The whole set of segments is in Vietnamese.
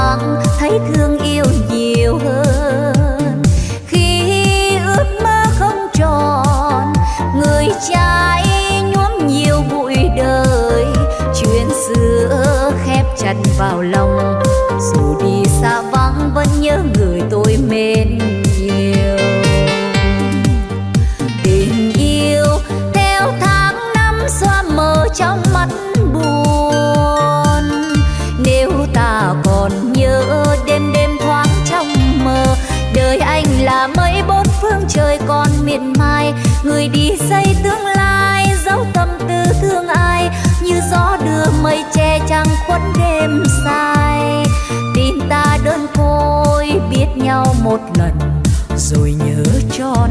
thoáng thấy thương yêu nhiều hơn. Khi ước mơ không tròn, người trai nhuốm nhiều bụi đời. Chuyện xưa khép chặt vào lòng, dù đi xa vắng vẫn nhớ người tôi mến. Trời còn miệt mài, người đi xây tương lai dấu tâm tư thương ai, như gió đưa mây che trăng khuất đêm dài. Tin ta đơn côi, biết nhau một lần, rồi nhớ trọn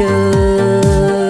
đời.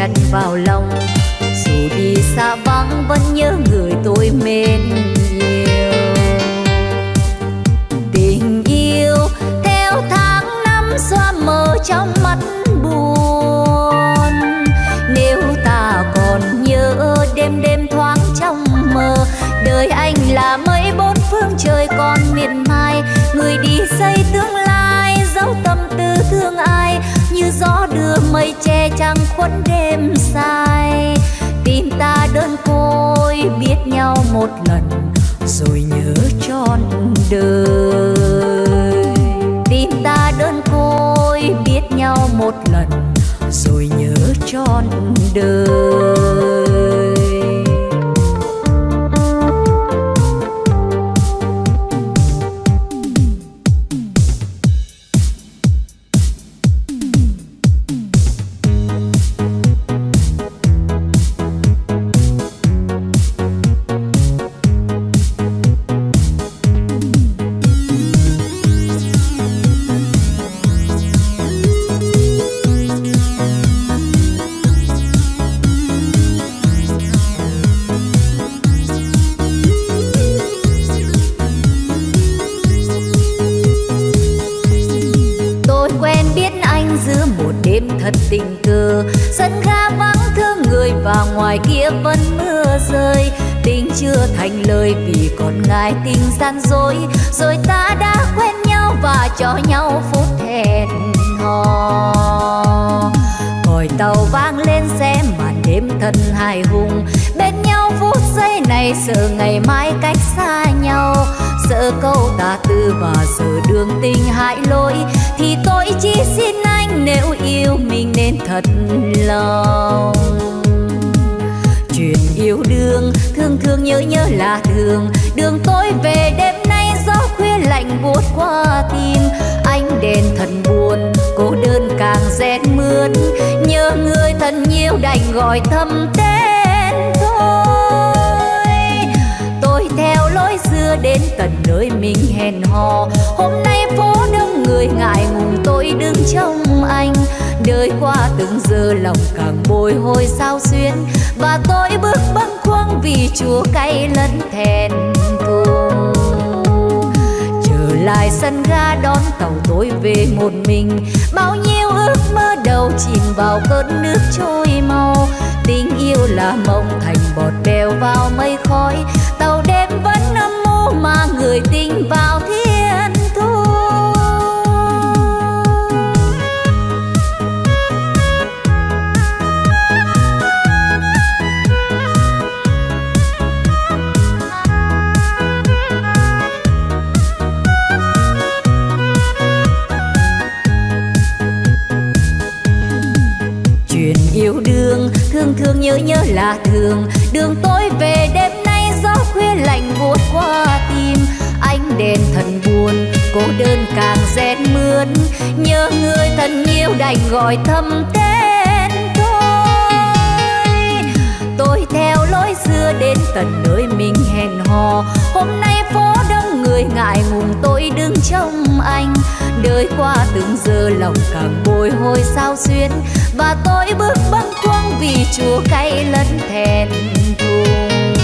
Chặt vào lòng. Dù đi xa vắng vẫn nhớ người tôi mến. Mây che trăng khuất đêm dài. Tim ta đơn côi biết nhau một lần, rồi nhớ trọn đời. Tim ta đơn côi biết nhau một lần, rồi nhớ trọn đời. Lỗi thì tôi chỉ xin anh nếu yêu mình nên thật lòng. Chuyện yêu đương thương thương nhớ nhớ là thường. Đường tôi về đêm nay gió khuya lạnh buốt qua tim. Anh đèn thần buồn, cô đơn càng rét mướn nhớ người thân nhiều đành gọi thầm tên thôi. Tôi theo lối xưa đến tận nơi mình hẹn hò. Hôm nay phố đông người ngại ngùng tôi đứng trong anh. Đời qua từng giờ lòng càng bồi hồi sao xuyên và tôi bước bâng khuâng vì chúa cay lẫn thèn thùng trở lại sân ga đón tàu tôi về một mình. Bao nhiêu ước mơ đầu chìm vào cơn nước trôi mau. Tình yêu là mộng thành bọt bèo vào mây khói. Tàu đêm vẫn âm mưu mà người tình vào thiên thương nhớ nhớ là thường. Đường tối về đêm nay gió khuya lạnh buốt qua tim. Ánh đèn thần buồn cô đơn càng rét mướn nhớ người thân yêu đành gọi thầm tên tôi. Tôi theo lối xưa đến tận nơi mình hẹn hò. Hôm nay phố đông người ngại ngùng, tôi đứng trong anh. Đời qua từng giờ lòng càng bồi hồi sao xuyên và tôi bước băng vì chua cay lẫn thèn thùng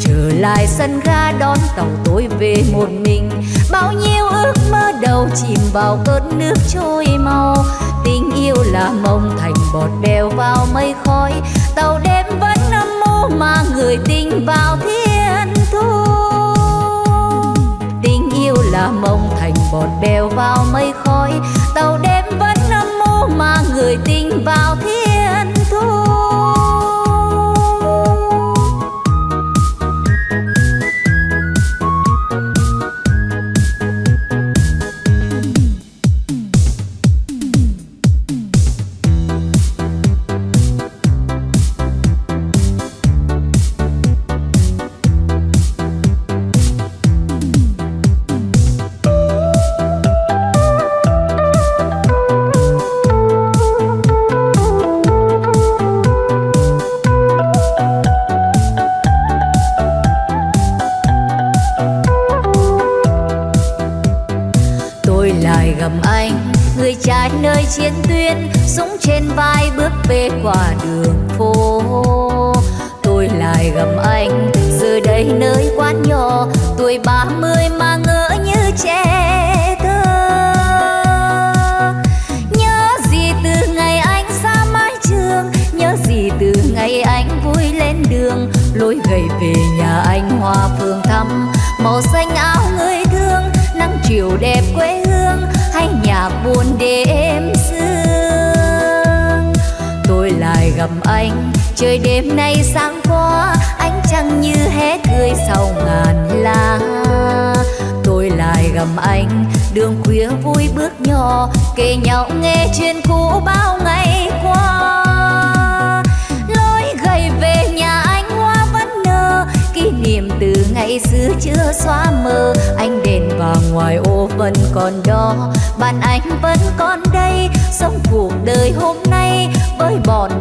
trở lại sân ga đón tàu tôi về một mình, bao nhiêu ước mơ đầu chìm vào cơn nước trôi mau. Tình yêu là mông thành bọt bèo vào mây khói, tàu đêm vẫn âm mưu mà người tình vào thiên thu tình yêu là mông thành bọt bèo vào mây khói, tàu đêm vẫn âm mưu mà người tình vào thiên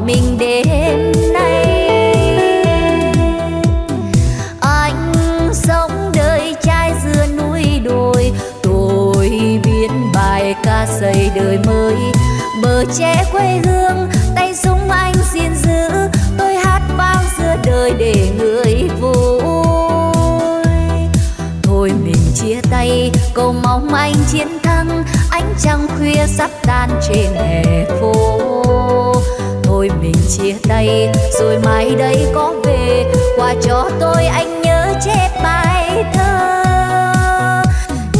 mình đêm nay. Anh sống đời trai giữa núi đồi, tôi viết bài ca xây đời mới. Bờ tre quê hương, tay súng anh xin giữ. Tôi hát vang giữa đời để người vui. Thôi mình chia tay, cầu mong anh chiến thắng. Ánh trăng khuya sắp tan trên hè phố thôi mình chia tay, rồi mai đây có về. Quà cho tôi anh nhớ chép bài thơ.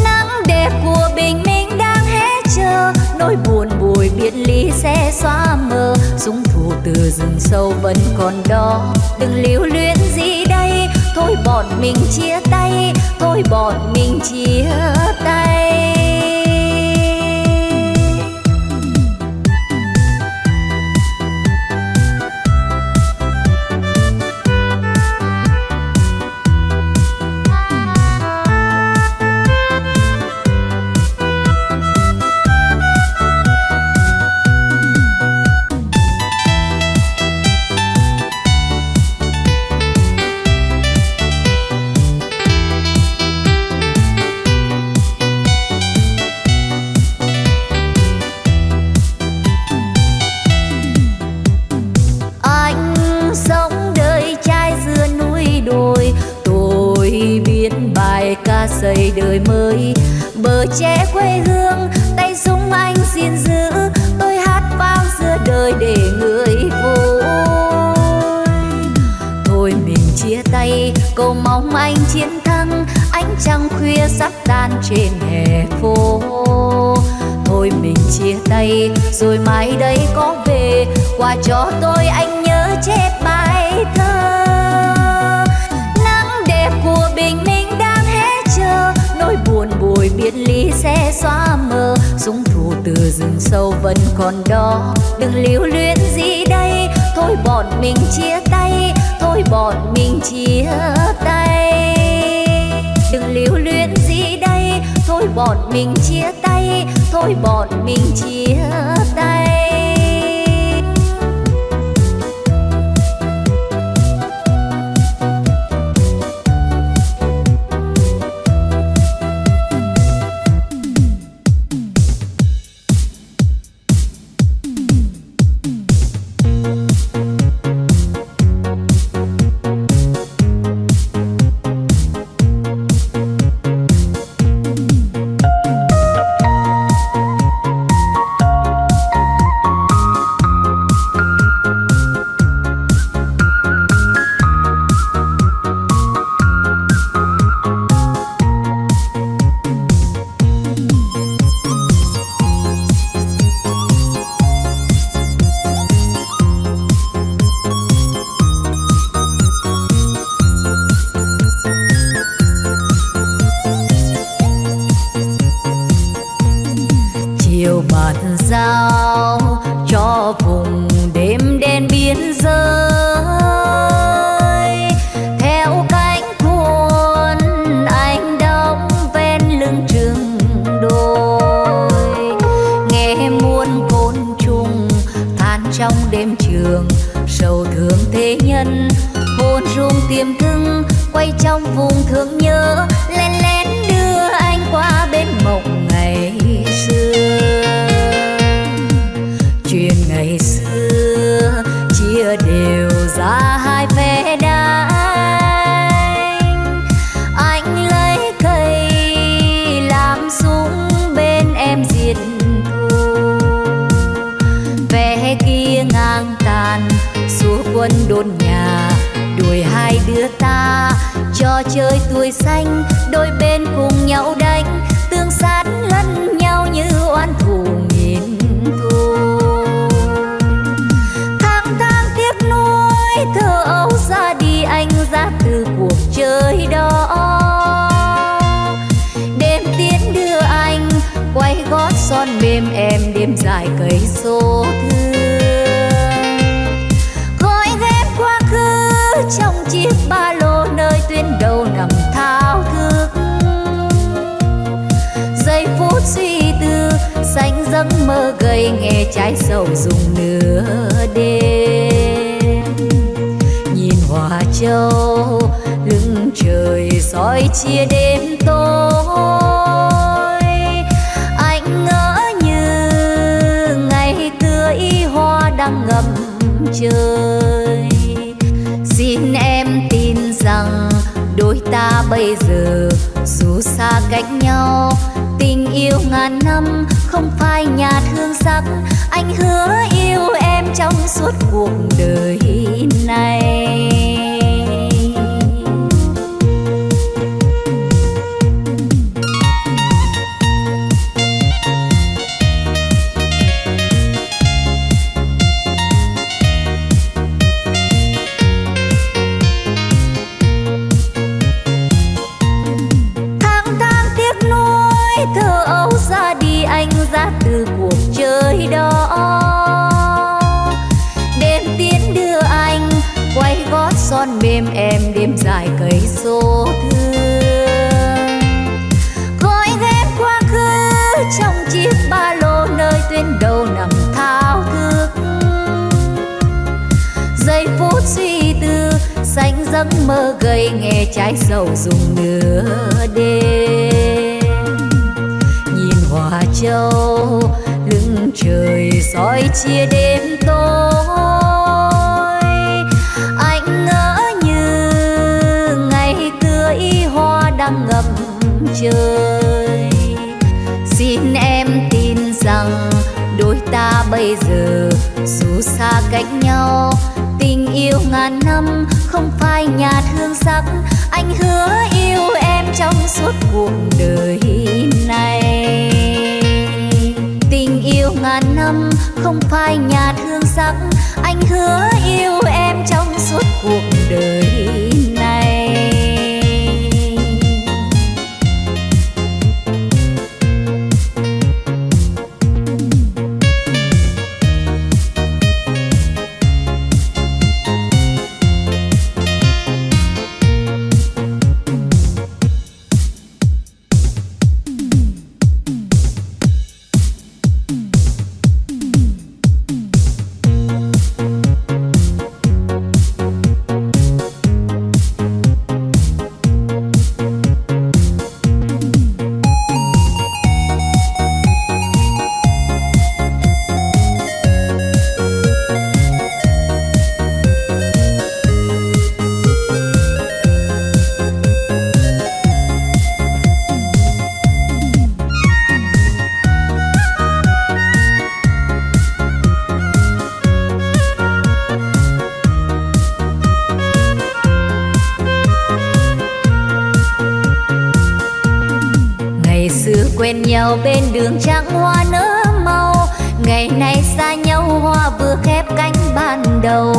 Nắng đẹp của bình minh đang hé chờ. Nỗi buồn bùi biệt ly sẽ xóa mờ. Súng thù từ rừng sâu vẫn còn đó. Đừng lưu luyến gì đây? Thôi bọn mình chia tay. Thôi bọn mình chia tay. Còn đó, đừng lưu luyến gì đây. Thôi bọn mình chia tay, thôi bọn mình chia tay. Đừng lưu luyến gì đây, thôi bọn mình chia tay, thôi bọn mình chia tay. ơi nghe trái sầu dùng nửa đêm. Nhìn hòa châu, lưng trời soi chia đêm tối. Anh ngỡ như ngày tươi, hoa đang ngập trời. Xin em tin rằng đôi ta bây giờ dù xa cách nhau, tình yêu ngàn năm phai nhạt hương sắc. Anh hứa yêu em trong suốt cuộc đời. giấc mơ gây nghe trái sầu dùng nửa đêm. Nhìn hòa châu, lưng trời soi chia đêm tối. Anh ngỡ như ngày tươi, hoa đang ngập trời. Xin em tin rằng đôi ta bây giờ dù xa cách nhau, tình yêu ngàn năm không phải nhà thương sắc. Anh hứa yêu em trong suốt cuộc đời này. Tình yêu ngàn năm không phải nhà thương sắc. Anh hứa yêu em trong suốt cuộc đời đường trắng hoa nở màu. Ngày nay xa nhau, hoa vừa khép cánh ban đầu.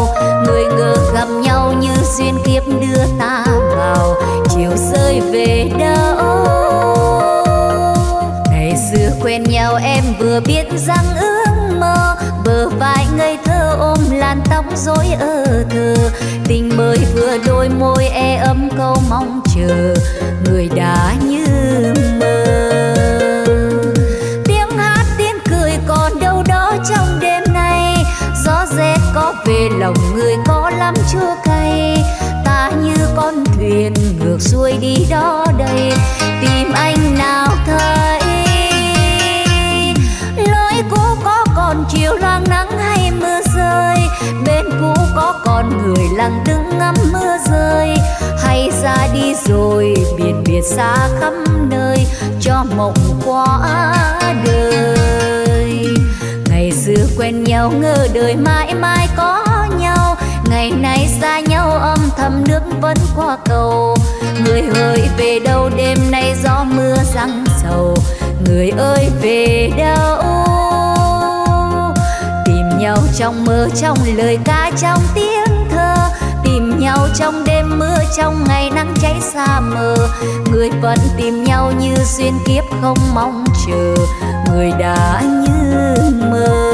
Người ngờ gặp nhau như duyên kiếp đưa ta vào. Chiều rơi về đâu? Ngày xưa quen nhau, em vừa biết rằng ước mơ. Bờ vai ngây thơ ôm làn tóc rối ơ thơ. Tình mới vừa đôi môi e ấm câu mong chờ. Người đã như lòng người có lắm chua cay. Ta như con thuyền ngược xuôi đi đó đây tìm anh nào thấy. Lối cũ có còn chiều loang nắng hay mưa rơi. Bên cũ có còn người lặng đứng ngắm mưa rơi. Hay ra đi rồi biệt biệt xa khắp nơi. Cho mộng quá đời. Ngày xưa quen nhau ngờ đời mãi mãi có ngày nay xa nhau, âm thầm nước vẫn qua cầu. Người ơi về đâu, đêm nay gió mưa răng sầu. Người ơi, về đâu? Tìm nhau trong mơ, trong lời ca, trong tiếng thơ. Tìm nhau trong đêm mưa, trong ngày nắng cháy xa mờ. Người vẫn tìm nhau như duyên kiếp không mong chờ. Người đã như mơ.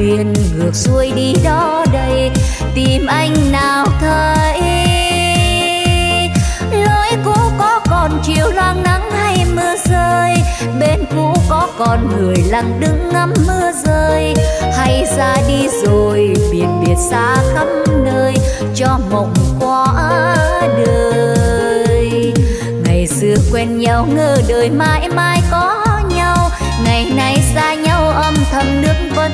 Thuyền ngược xuôi đi đó đây tìm anh nào thấy. Lối cũ có còn chiều loang nắng hay mưa rơi, bên cũ có còn người lặng đứng ngắm mưa rơi. Hay ra đi rồi biệt biệt xa khắp nơi, cho mộng qua đời. Ngày xưa quen nhau ngờ đời mãi mãi có nhau, ngày nay xa nhau âm thầm nước vẫn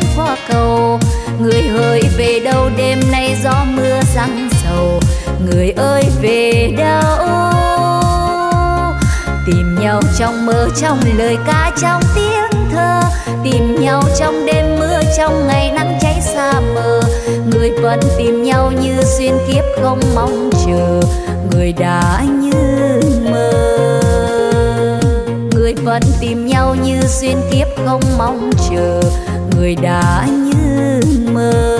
câu người hỡi về đâu đêm nay gió mưa răng sầu? Người ơi về đâu? Tìm nhau trong mơ, trong lời ca, trong tiếng thơ. Tìm nhau trong đêm mưa, trong ngày nắng cháy xa mờ. Người vẫn tìm nhau như duyên kiếp không mong chờ. Người đã như mơ. Người vẫn tìm nhau như duyên kiếp không mong chờ người đã như mơ.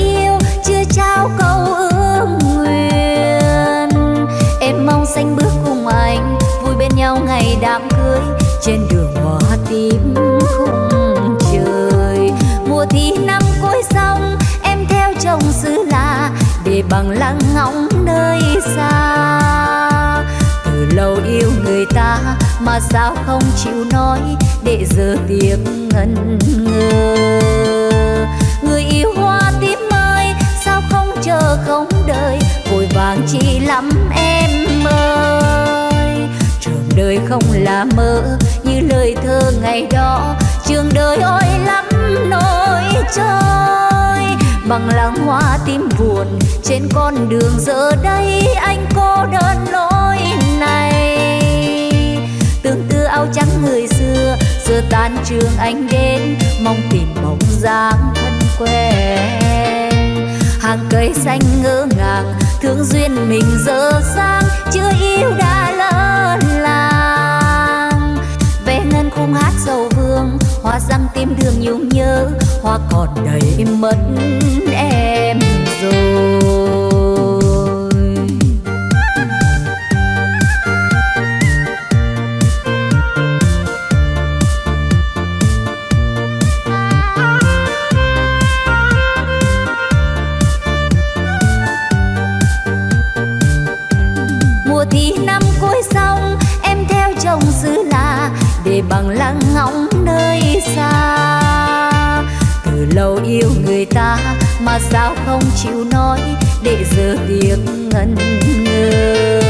Yêu, chưa trao câu ước nguyện. Em mong xanh bước cùng anh, vui bên nhau ngày đám cưới. Trên đường hoa tím khung trời, mùa thi năm cuối xong, em theo chồng xứ lạ để bằng lăng ngóng nơi xa. Từ lâu yêu người ta mà sao không chịu nói, để giờ tiếc ngần ngơ chờ không đợi vội vàng chi lắm em ơi. Trường đời không là mơ như lời thơ ngày đó, trường đời ôi lắm nỗi trôi bằng làng hoa tim buồn trên con đường giờ đây, anh cô đơn lối này. Tương tư áo trắng người xưa, giờ tan trường anh đến, mong tìm bóng dáng thân quen hàng cây xanh ngỡ ngàng, thương duyên mình dở dang chưa yêu đã lỡ làng. Về ngân khung hát dầu vương, hoa răng tim đường nhung nhớ, hoa còn đầy mất em rồi. Ta mà sao không chịu nói để giờ tiếc ngần ngơ.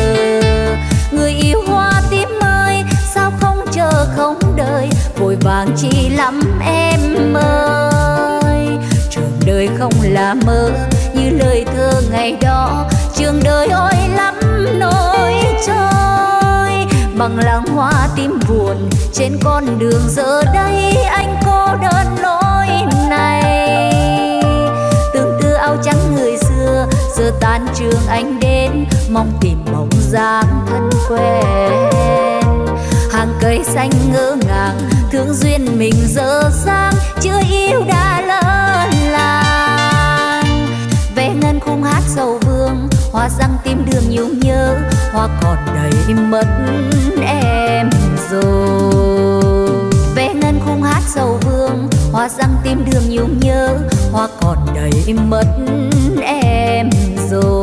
Người yêu hoa tím ơi, sao không chờ không đợi, vội vàng chi lắm em ơi. Trường đời không là mơ như lời thơ ngày đó, trường đời ôi lắm nỗi trôi. Bằng làng hoa tim buồn trên con đường giờ đây, anh cô đơn lối này. Giờ tan trường anh đến, mong tìm bóng dáng thân quen. Hàng cây xanh ngỡ ngàng, thương duyên mình dở dang, chưa yêu đã lỡ làng. Về ngân khung hát sầu vương, hoa răng tim đường nhung nhớ, hoa còn đầy mất em rồi. Về ngân khung hát sầu vương, hoa răng tim đường nhung nhớ, hoa còn đầy mất em rồi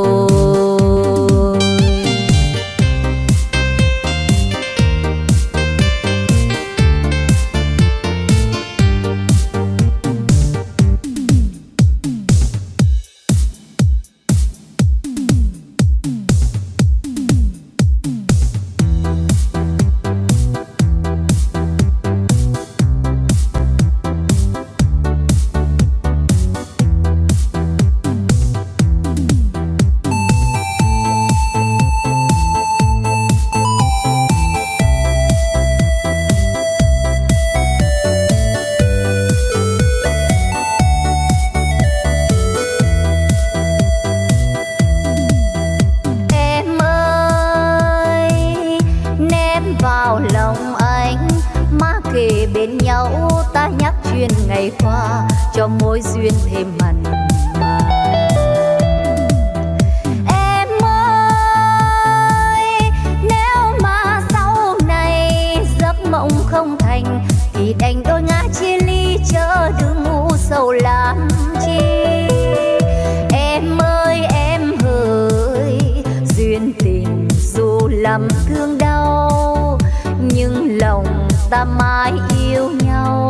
lầm thương đau, nhưng lòng ta mãi yêu nhau.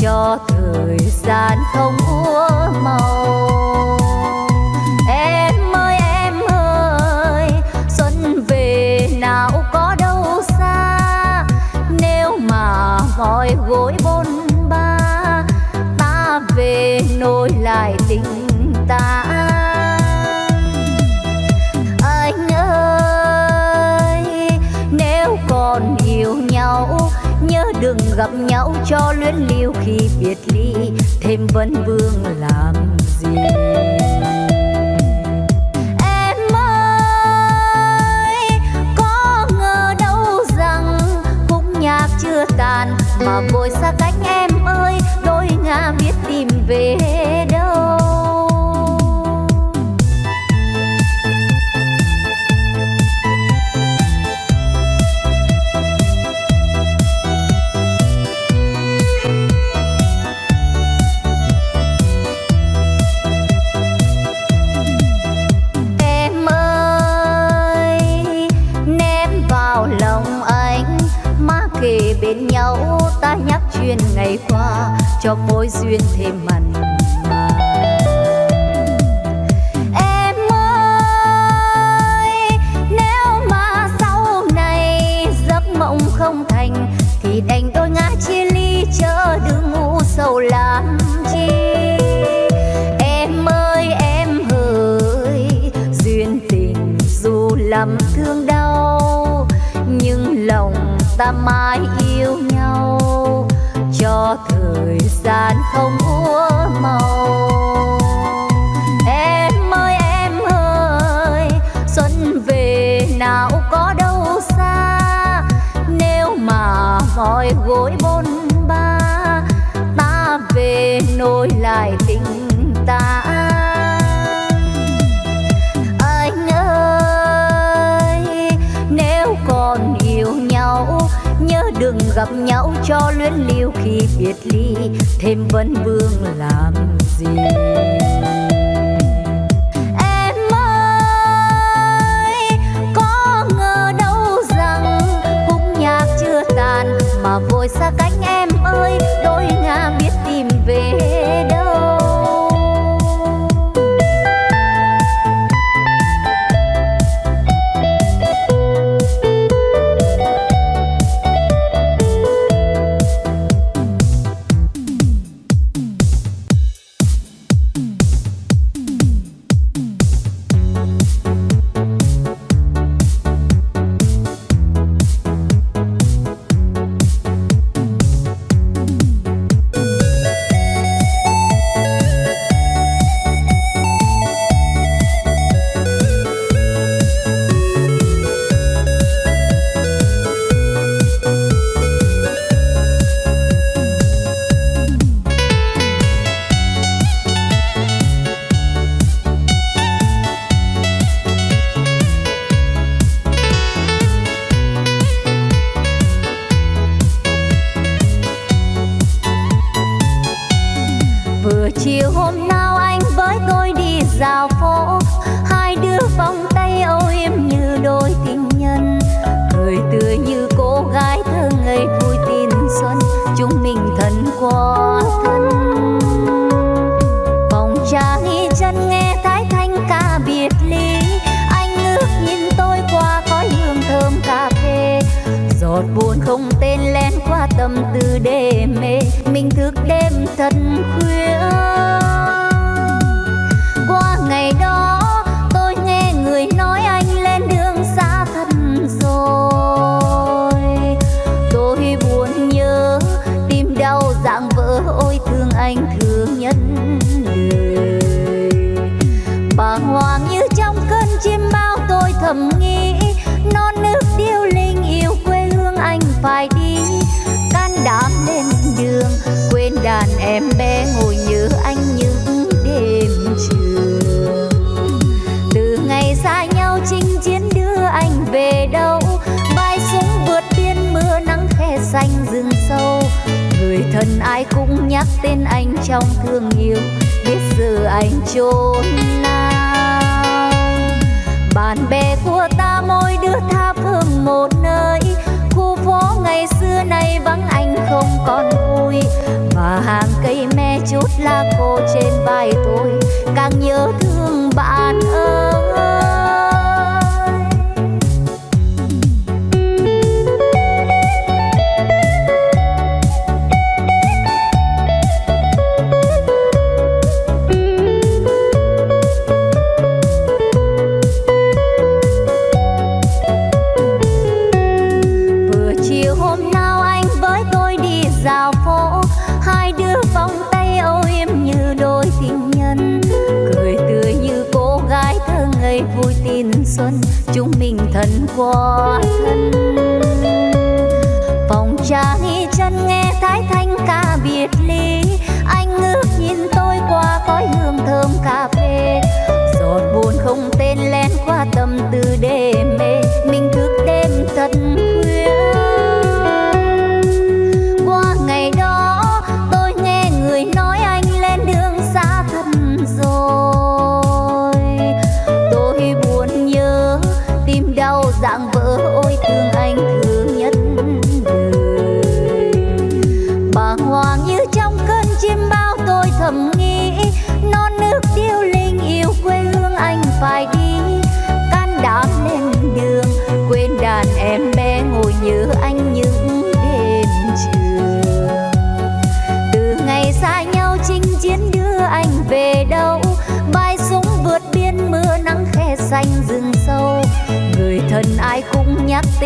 Cho thời gian không úa màu luyến liêu khi biệt ly, thêm vấn vương làm gì? Em ơi, có ngờ đâu rằng khúc nhạc chưa tàn, mà vội xa cách em ơi đôi ngả biết tìm về. cho mối duyên thêm mặn mà. Em ơi, nếu mà sau này giấc mộng không thành, thì đành đôi ngã chia ly chớ đừng ngu sầu làm chi. Em ơi, em hỡi duyên tình dù làm thương đau, nhưng lòng ta mãi yêu gian không úa màu. Em ơi em ơi, xuân về nào có đâu xa. Nếu mà mỏi gối bôn ba, ta về nối lại tình ta. gặp nhau cho luyến lưu khi biệt ly, thêm vấn vương làm gì? Mà vội xa cách em ơi, đôi ngà biết tìm về đây thật khuya. cũng nhắc tên anh trong thương yêu. Biết giờ anh trốn nào. Bạn bè của ta mỗi đứa tha phương một nơi. Khu phố ngày xưa nay vắng anh không còn vui. Và hàng cây me chút lá khô trên vai tôi. Càng nhớ thương bạn ơi.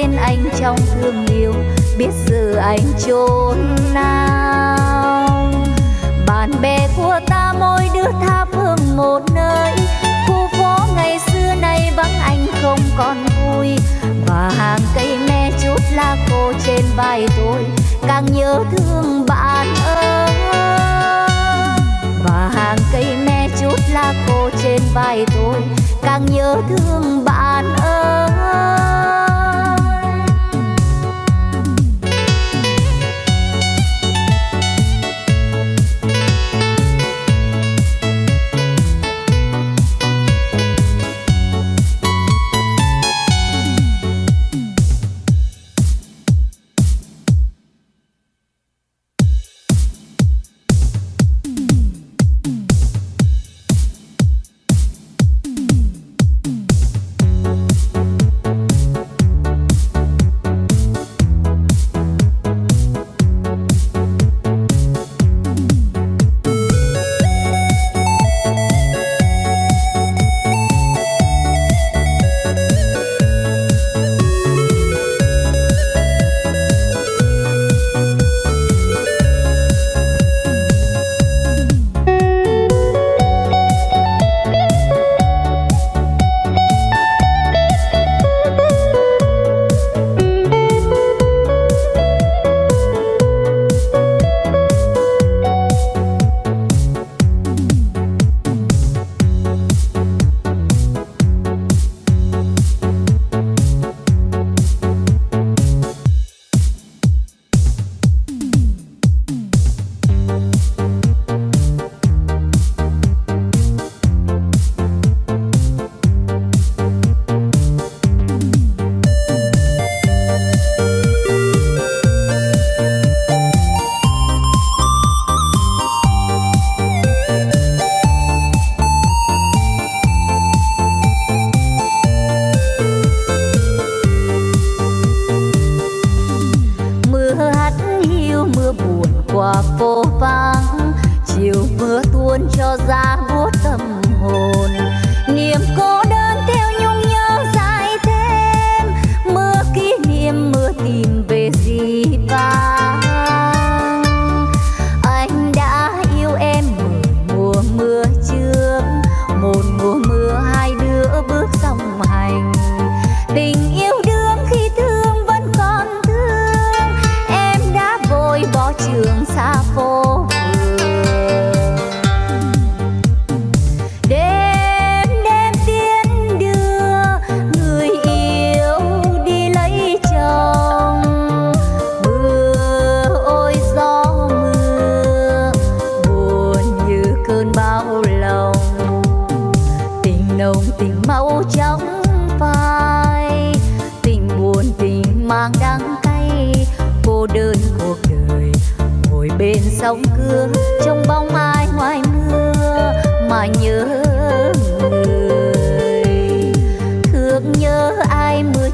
Tên anh trong thương yêu, biết giờ anh trốn nào. Bạn bè của ta mỗi đứa tha phương một nơi, khu phố ngày xưa nay vắng anh không còn vui. Và hàng cây me chút lá khô trên vai tôi, càng nhớ thương bạn ơi. Và hàng cây me chút lá khô trên vai tôi, càng nhớ thương bạn ơi.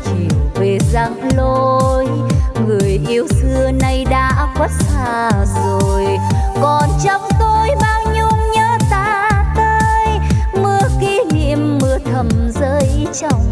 chiều về giang lối. Người yêu xưa nay đã khuất xa rồi. Còn trong tôi bao nhung nhớ ta tới. Mưa kỷ niệm mưa thầm rơi trong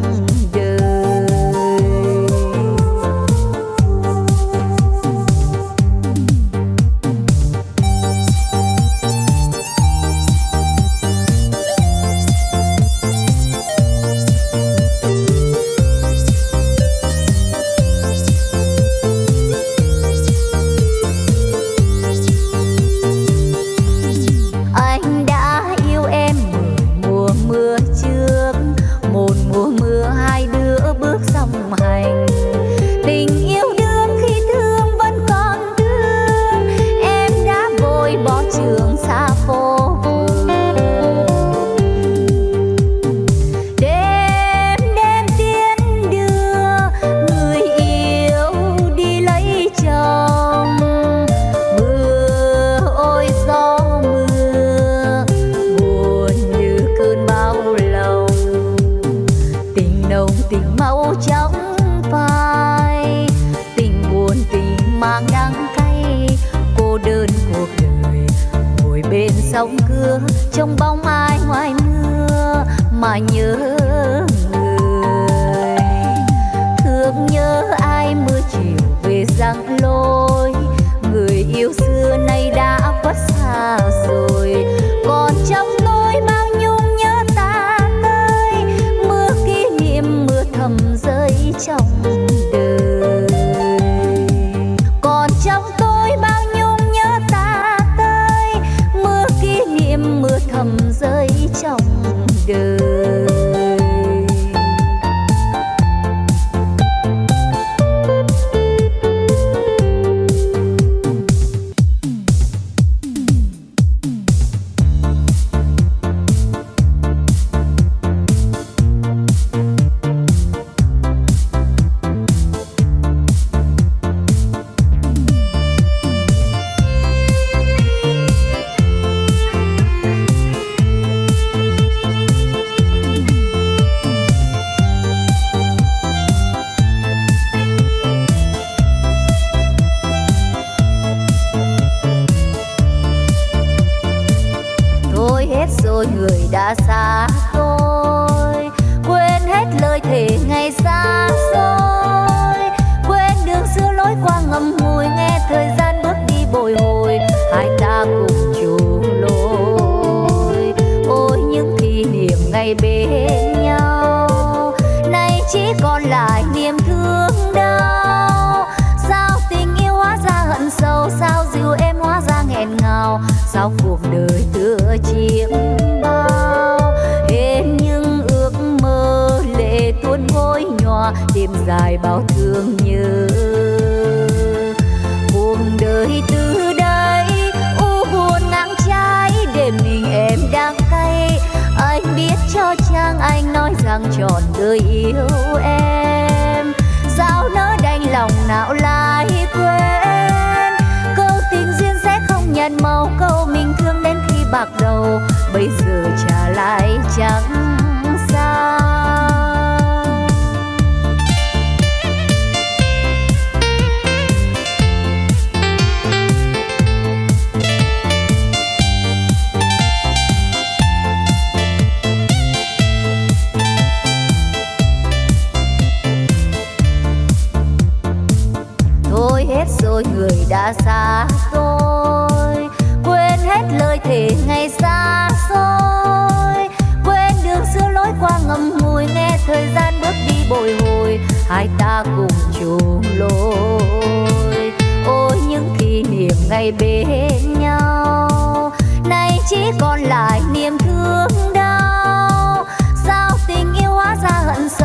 người đã xa rồi quên hết lời thề ngày xa xôi. Quên đường xưa lối qua ngầm ngùi, nghe thời gian bước đi bồi hồi. Hai ta cùng chung lối. Ôi, những kỷ niệm ngày bên nhau, nay chỉ còn lại niềm thương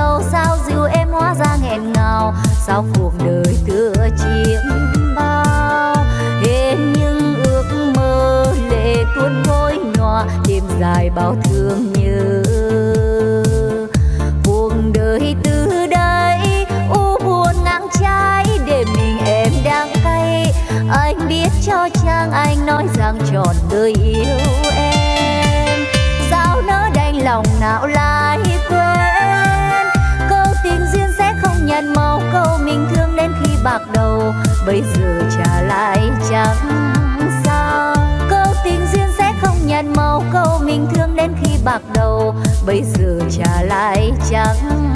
sao sao dịu em hóa ra nghẹn ngào? Sao cuộc đời tựa chiếm bao? Hết những ước mơ lệ tuôn ngôi nhòa, đêm dài bao thương nhớ. Cuộc đời từ đây, u buồn ngang trái, để mình em đang cay. Anh biết cho chàng, anh nói rằng trọn đời yêu em. Sao nỡ đành lòng não la bạc đầu, bây giờ trả lại chẳng sao. Câu tình duyên sẽ không nhận màu, câu mình thương đến khi bạc đầu, bây giờ trả lại chẳng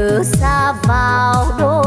từ xa vào đôi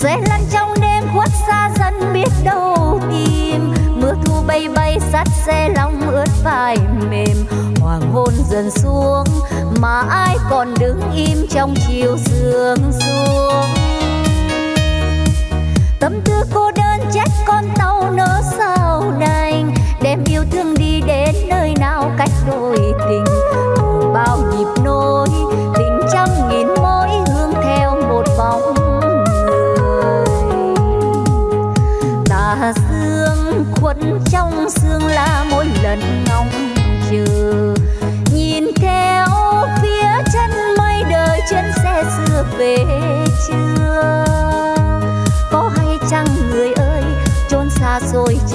Rơi lăn trong đêm, khuất xa dần biết đâu tìm. Mưa thu bay bay, sắt xe lòng ướt vai mềm. Hoàng hôn dần xuống, mà ai còn đứng im trong chiều sương xuống. Tâm tư cô đơn trách con tàu nỡ sao đành. Đem yêu thương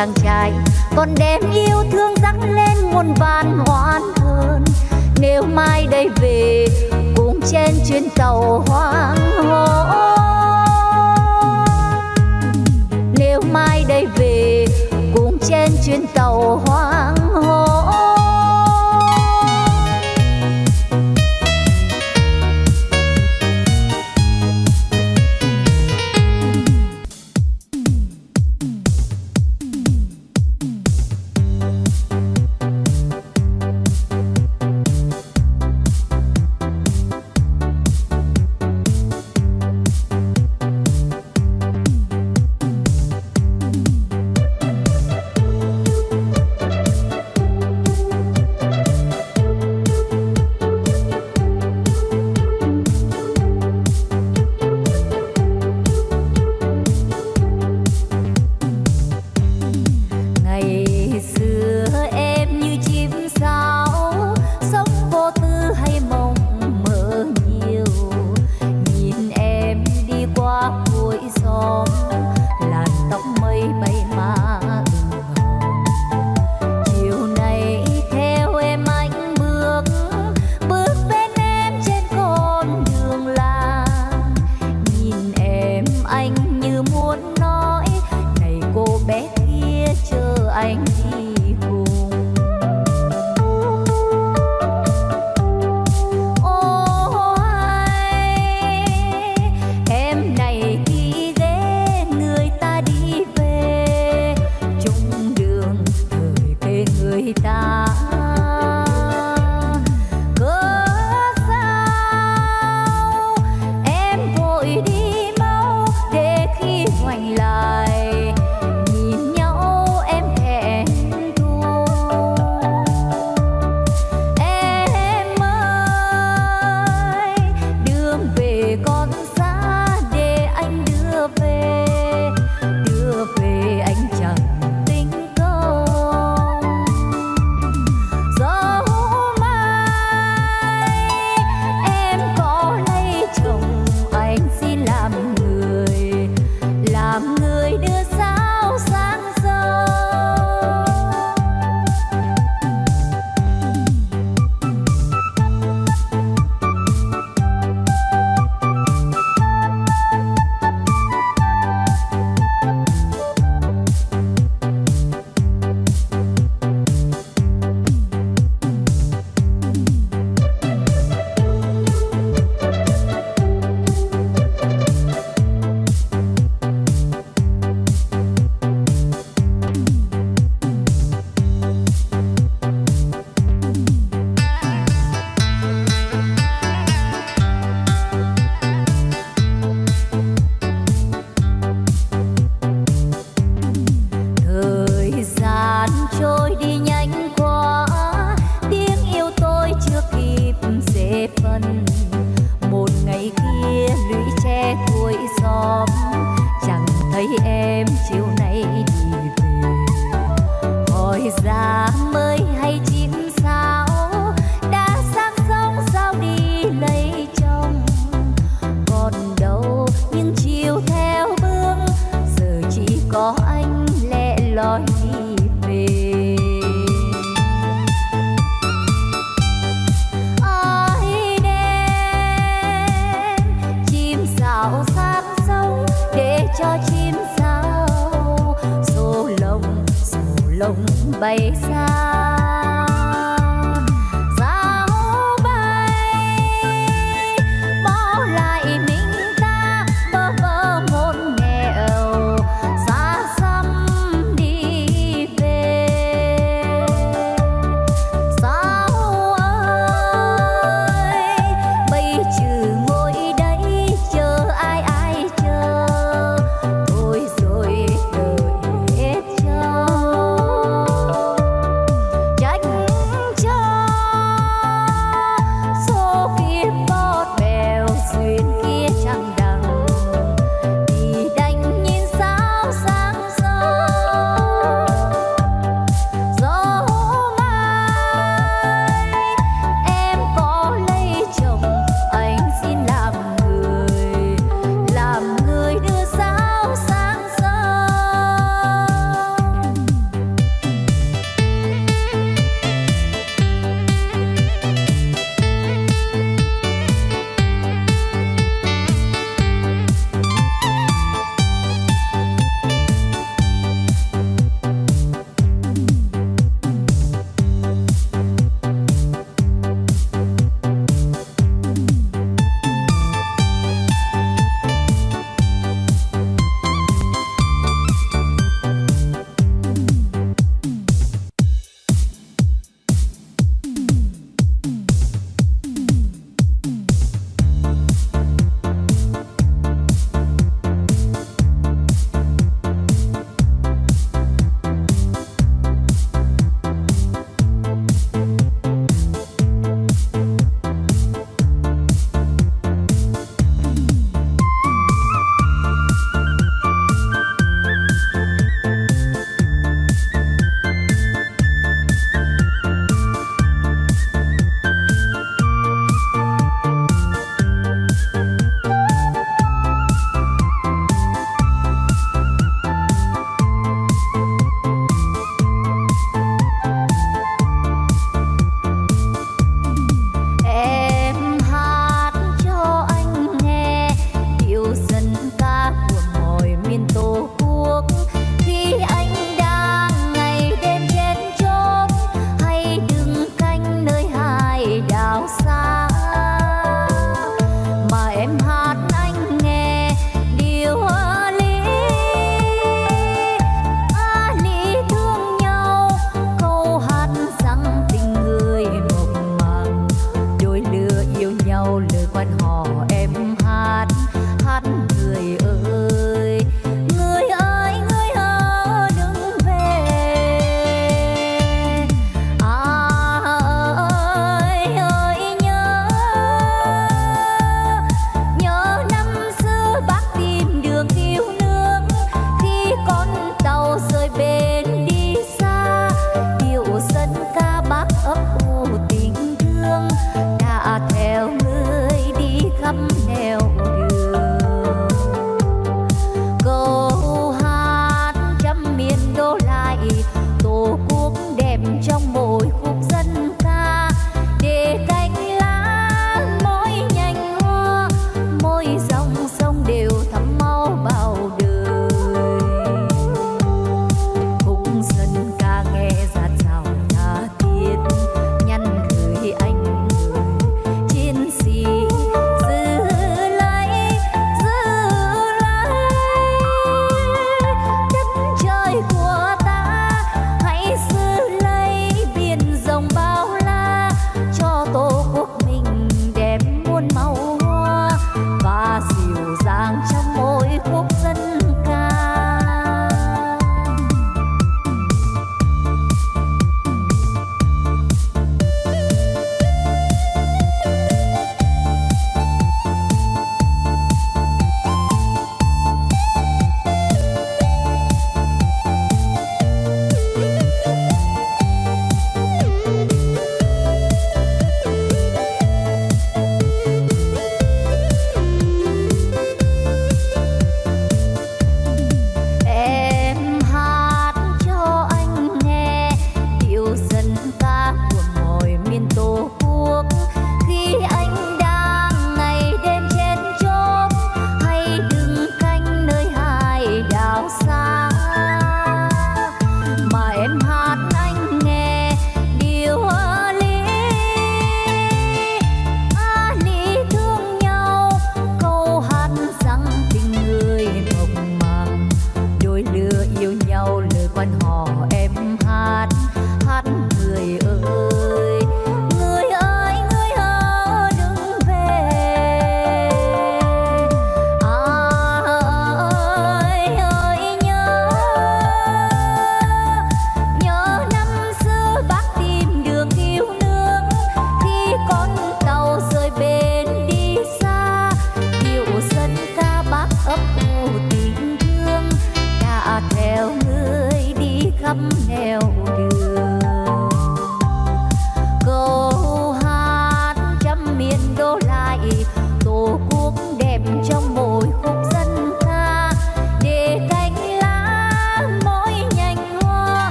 chàng trai. Còn đem yêu thương dắt lên muôn vàn hoan hơn nếu mai đây về cùng trên chuyến tàu hoang hồ nếu mai đây về trên chuyến tàu hoang hồ